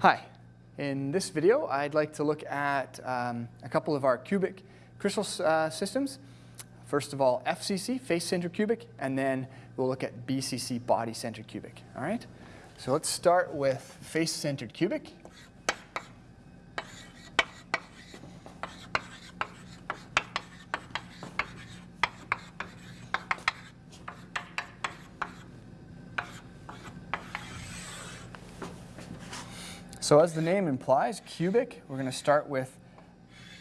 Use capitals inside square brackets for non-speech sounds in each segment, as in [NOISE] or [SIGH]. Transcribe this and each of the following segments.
Hi. In this video, I'd like to look at um, a couple of our cubic crystal uh, systems. First of all, FCC, face-centered cubic, and then we'll look at BCC, body-centered cubic. All right? So let's start with face-centered cubic. So as the name implies, cubic, we're going to start with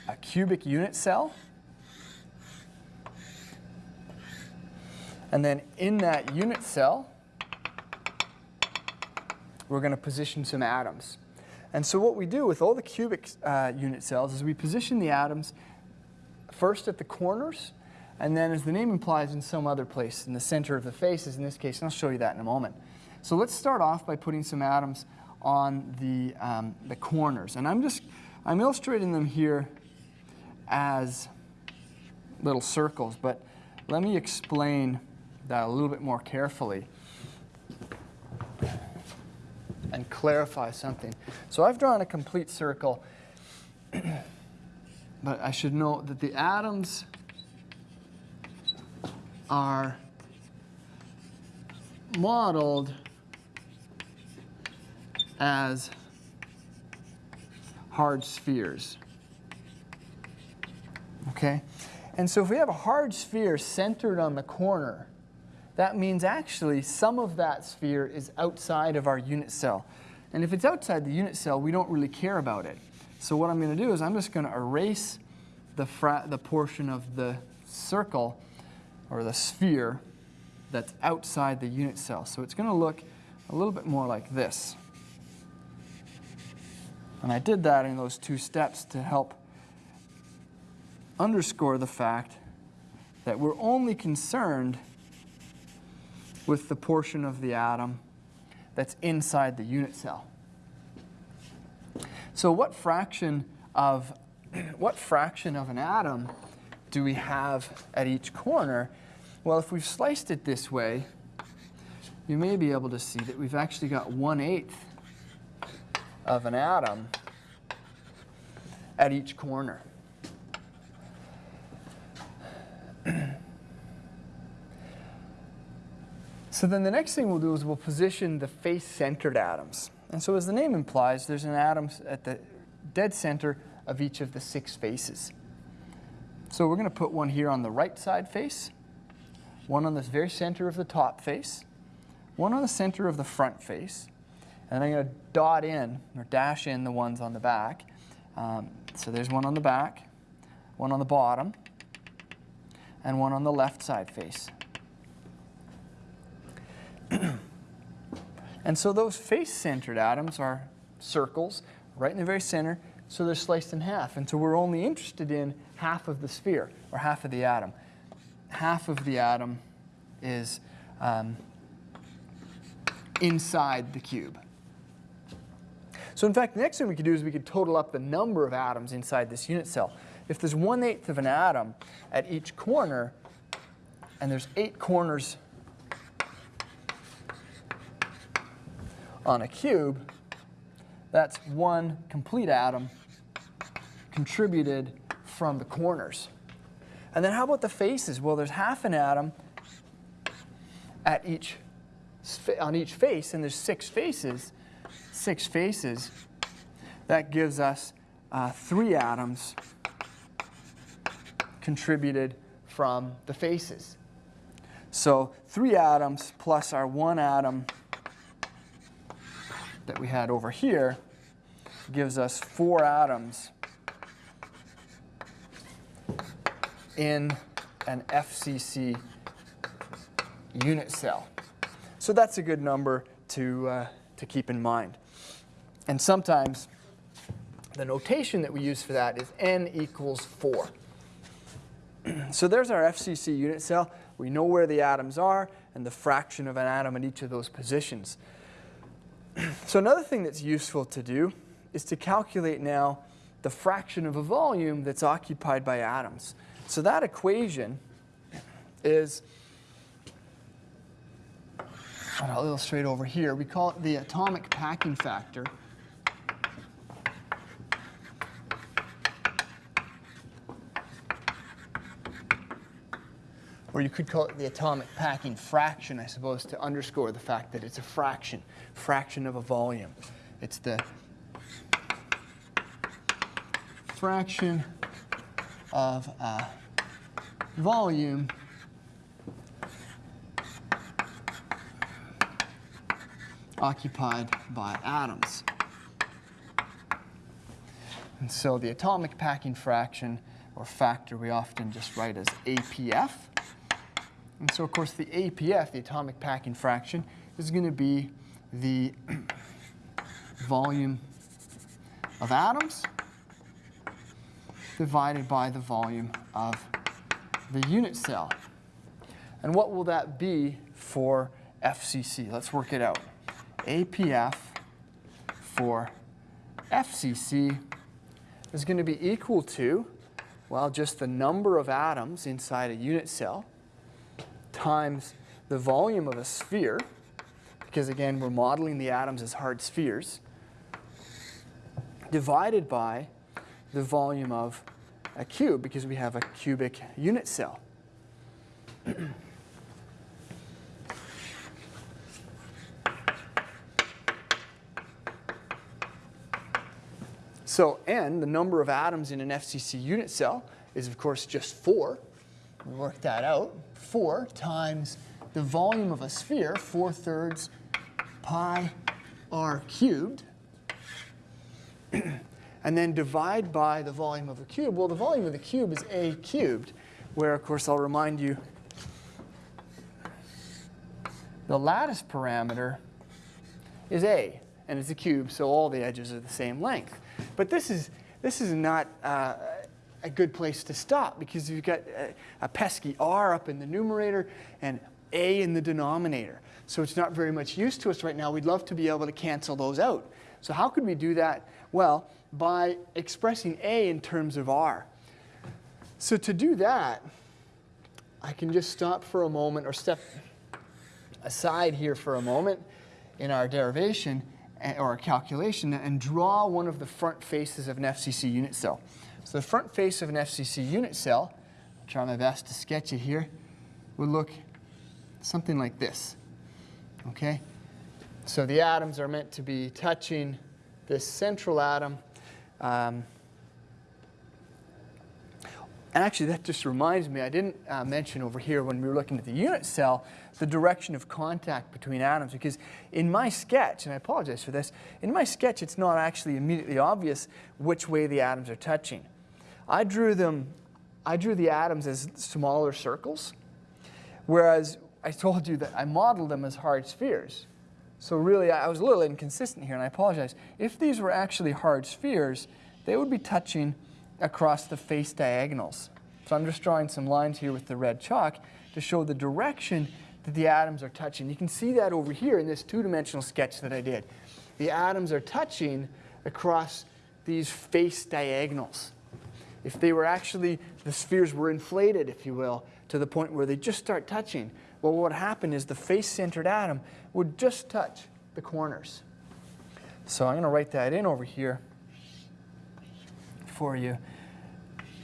a cubic unit cell. And then in that unit cell, we're going to position some atoms. And so what we do with all the cubic uh, unit cells is we position the atoms first at the corners, and then as the name implies in some other place, in the center of the faces in this case, and I'll show you that in a moment. So let's start off by putting some atoms on the, um, the corners. And I'm just, I'm illustrating them here as little circles, but let me explain that a little bit more carefully and clarify something. So I've drawn a complete circle, [CLEARS THROAT] but I should note that the atoms are modeled as hard spheres. Okay? And so if we have a hard sphere centered on the corner, that means actually some of that sphere is outside of our unit cell. And if it's outside the unit cell, we don't really care about it. So what I'm going to do is I'm just going to erase the, the portion of the circle or the sphere that's outside the unit cell. So it's going to look a little bit more like this. And I did that in those two steps to help underscore the fact that we're only concerned with the portion of the atom that's inside the unit cell. So what fraction of [CLEARS THROAT] what fraction of an atom do we have at each corner? Well, if we've sliced it this way, you may be able to see that we've actually got 1 8th of an atom at each corner. [CLEARS THROAT] so then the next thing we'll do is we'll position the face-centered atoms. And so as the name implies, there's an atom at the dead center of each of the six faces. So we're going to put one here on the right side face, one on the very center of the top face, one on the center of the front face, and I'm going to dot in or dash in the ones on the back. Um, so there's one on the back, one on the bottom, and one on the left side face. [CLEARS THROAT] and so those face-centered atoms are circles right in the very center, so they're sliced in half. And so we're only interested in half of the sphere, or half of the atom. Half of the atom is um, inside the cube. So in fact, the next thing we could do is we could total up the number of atoms inside this unit cell. If there's one eighth of an atom at each corner, and there's eight corners on a cube, that's one complete atom contributed from the corners. And then how about the faces? Well, there's half an atom at each, on each face, and there's six faces six faces, that gives us uh, three atoms contributed from the faces. So three atoms plus our one atom that we had over here gives us four atoms in an FCC unit cell. So that's a good number to, uh, to keep in mind. And sometimes the notation that we use for that is n equals 4. [CLEARS THROAT] so there's our FCC unit cell. We know where the atoms are and the fraction of an atom in each of those positions. [CLEARS THROAT] so another thing that's useful to do is to calculate now the fraction of a volume that's occupied by atoms. So that equation is, I'll illustrate over here, we call it the atomic packing factor or you could call it the atomic packing fraction, I suppose, to underscore the fact that it's a fraction, fraction of a volume. It's the fraction of a volume occupied by atoms. And so the atomic packing fraction or factor we often just write as APF. And so of course the APF, the atomic packing fraction, is going to be the [COUGHS] volume of atoms divided by the volume of the unit cell. And what will that be for FCC? Let's work it out. APF for FCC is going to be equal to, well, just the number of atoms inside a unit cell times the volume of a sphere, because again, we're modeling the atoms as hard spheres, divided by the volume of a cube, because we have a cubic unit cell. So n, the number of atoms in an FCC unit cell, is of course just 4. We work that out. 4 times the volume of a sphere, 4 thirds pi r cubed. [CLEARS THROAT] and then divide by the volume of a cube. Well, the volume of the cube is a cubed, where, of course, I'll remind you the lattice parameter is a, and it's a cube, so all the edges are the same length. But this is, this is not uh, a good place to stop because you've got a, a pesky r up in the numerator and a in the denominator. So it's not very much use to us right now. We'd love to be able to cancel those out. So how could we do that? Well, by expressing a in terms of r. So to do that, I can just stop for a moment or step aside here for a moment in our derivation eh, or a calculation and draw one of the front faces of an FCC unit cell. So the front face of an FCC unit cell, I'll try my best to sketch it here, would look something like this. Okay? So the atoms are meant to be touching this central atom. Um, and actually, that just reminds me, I didn't uh, mention over here when we were looking at the unit cell, the direction of contact between atoms. Because in my sketch, and I apologize for this, in my sketch, it's not actually immediately obvious which way the atoms are touching. I drew them, I drew the atoms as smaller circles, whereas I told you that I modeled them as hard spheres. So really, I was a little inconsistent here, and I apologize. If these were actually hard spheres, they would be touching across the face diagonals. So I'm just drawing some lines here with the red chalk to show the direction that the atoms are touching. You can see that over here in this two-dimensional sketch that I did. The atoms are touching across these face diagonals. If they were actually, the spheres were inflated, if you will, to the point where they just start touching, well, what would happen is the face-centered atom would just touch the corners. So I'm going to write that in over here for you.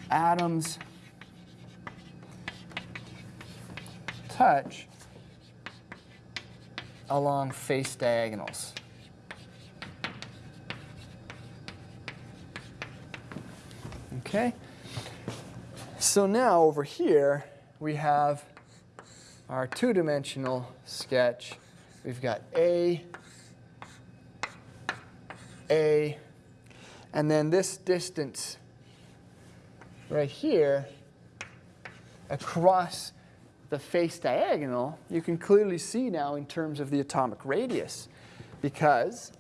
Atoms touch along face diagonals. Okay? So now over here, we have our two-dimensional sketch. We've got A, A, and then this distance right here across the face diagonal, you can clearly see now in terms of the atomic radius because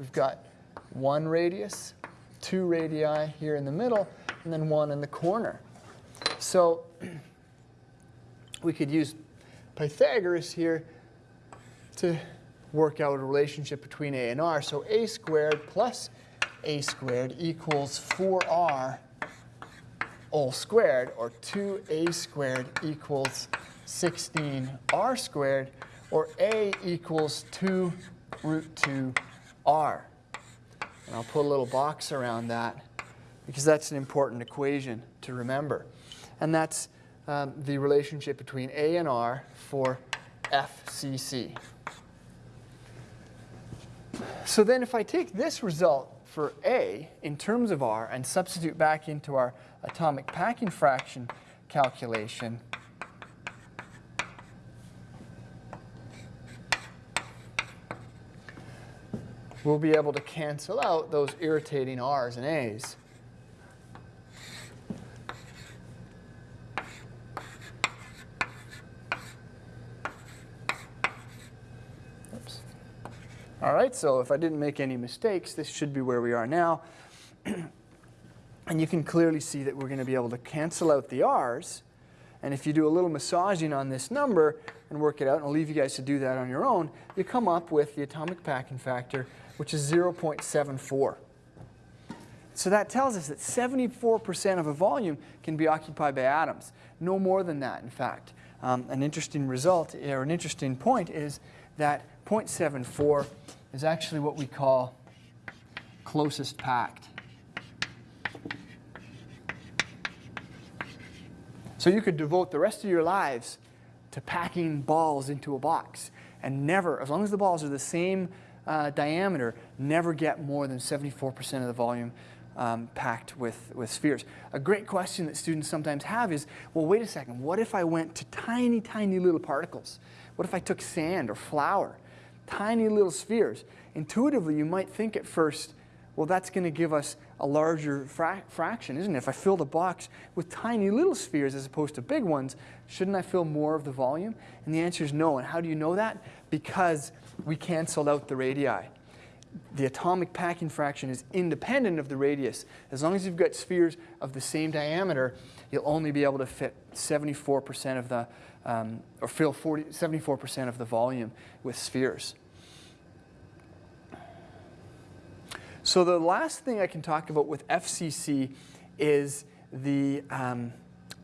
we've got one radius, two radii here in the middle, and then one in the corner. So we could use Pythagoras here to work out a relationship between a and r. So a squared plus a squared equals 4r all squared, or 2a squared equals 16r squared, or a equals 2 root 2r. And I'll put a little box around that because that's an important equation to remember. And that's um, the relationship between A and R for FCC. So then if I take this result for A in terms of R and substitute back into our atomic packing fraction calculation, we'll be able to cancel out those irritating R's and A's. Oops. All right, so if I didn't make any mistakes, this should be where we are now. [CLEARS THROAT] and you can clearly see that we're going to be able to cancel out the R's. And if you do a little massaging on this number and work it out, and I'll leave you guys to do that on your own, you come up with the atomic packing factor, which is 0.74. So that tells us that 74% of a volume can be occupied by atoms. No more than that, in fact. Um, an interesting result, or an interesting point, is that 0.74 is actually what we call closest packed. So you could devote the rest of your lives to packing balls into a box and never, as long as the balls are the same uh, diameter, never get more than 74% of the volume um, packed with, with spheres. A great question that students sometimes have is, well, wait a second, what if I went to tiny, tiny little particles? What if I took sand or flour? Tiny little spheres. Intuitively, you might think at first, well, that's going to give us a larger fra fraction, isn't it? If I fill the box with tiny little spheres as opposed to big ones, shouldn't I fill more of the volume? And the answer is no. And how do you know that? Because we canceled out the radii. The atomic packing fraction is independent of the radius. As long as you've got spheres of the same diameter, you'll only be able to fit 74% of the, um, or fill 74% of the volume with spheres. So the last thing I can talk about with FCC is the um,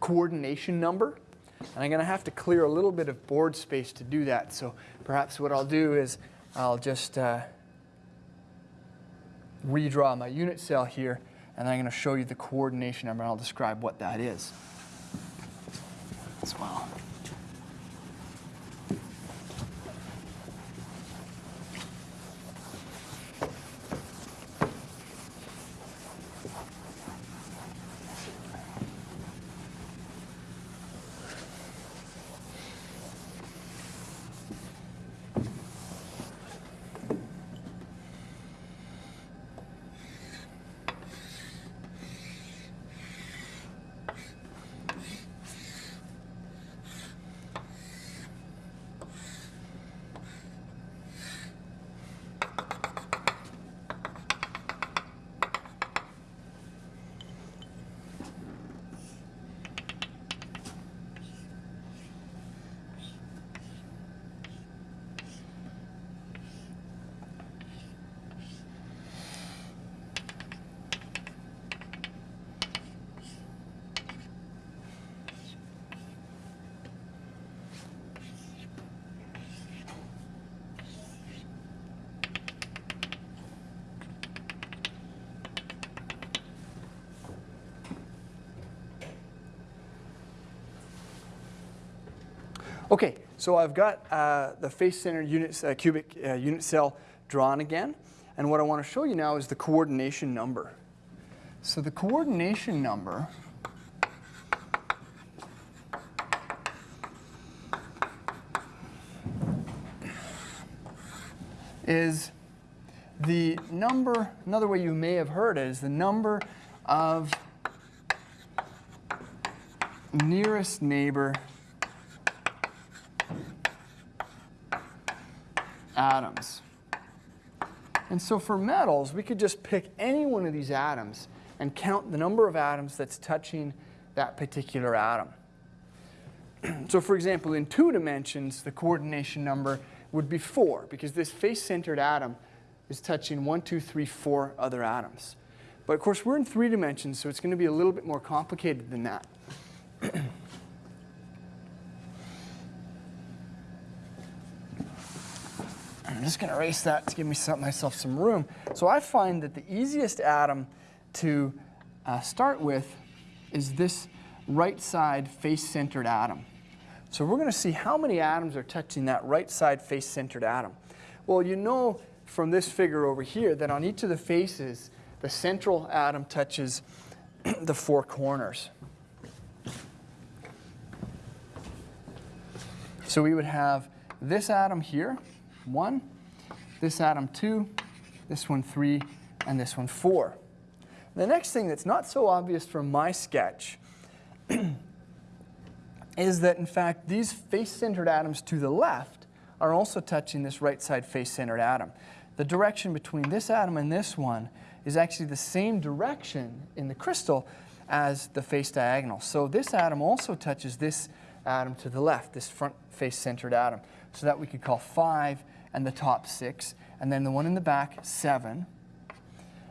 coordination number. And I'm going to have to clear a little bit of board space to do that. So perhaps what I'll do is I'll just uh, redraw my unit cell here, and I'm going to show you the coordination number, and I'll describe what that is as well. Okay, so I've got uh, the face-centered unit, uh, cubic uh, unit cell drawn again. And what I want to show you now is the coordination number. So the coordination number is the number, another way you may have heard it is the number of nearest neighbor atoms. And so for metals, we could just pick any one of these atoms and count the number of atoms that's touching that particular atom. [CLEARS THROAT] so for example, in two dimensions, the coordination number would be 4, because this face-centered atom is touching one, two, three, four other atoms. But of course, we're in three dimensions, so it's going to be a little bit more complicated than that. I'm just going to erase that to give me myself some room. So I find that the easiest atom to uh, start with is this right side face-centered atom. So we're going to see how many atoms are touching that right side face-centered atom. Well, you know from this figure over here that on each of the faces, the central atom touches [CLEARS THROAT] the four corners. So we would have this atom here, one, this atom two, this one three, and this one four. The next thing that's not so obvious from my sketch [CLEARS THROAT] is that in fact these face-centered atoms to the left are also touching this right side face-centered atom. The direction between this atom and this one is actually the same direction in the crystal as the face diagonal. So this atom also touches this atom to the left, this front face-centered atom. So that we could call 5 and the top 6, and then the one in the back 7,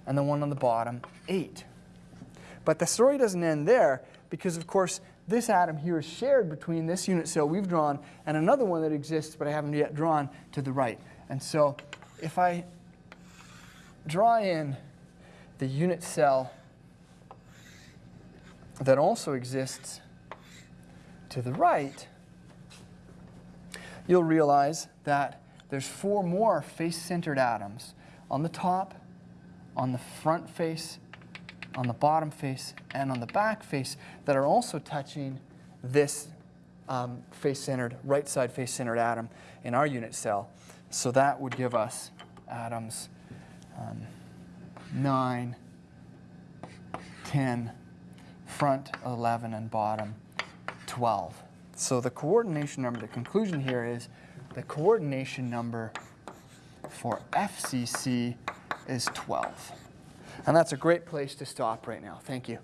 and the one on the bottom 8. But the story doesn't end there because, of course, this atom here is shared between this unit cell we've drawn and another one that exists but I haven't yet drawn to the right. And so if I draw in the unit cell that also exists to the right, you'll realize that there's four more face-centered atoms on the top, on the front face, on the bottom face, and on the back face that are also touching this um, face-centered, right side face-centered atom in our unit cell. So that would give us atoms um, 9, 10, front 11, and bottom 12. So the coordination number, the conclusion here is the coordination number for FCC is 12. And that's a great place to stop right now. Thank you.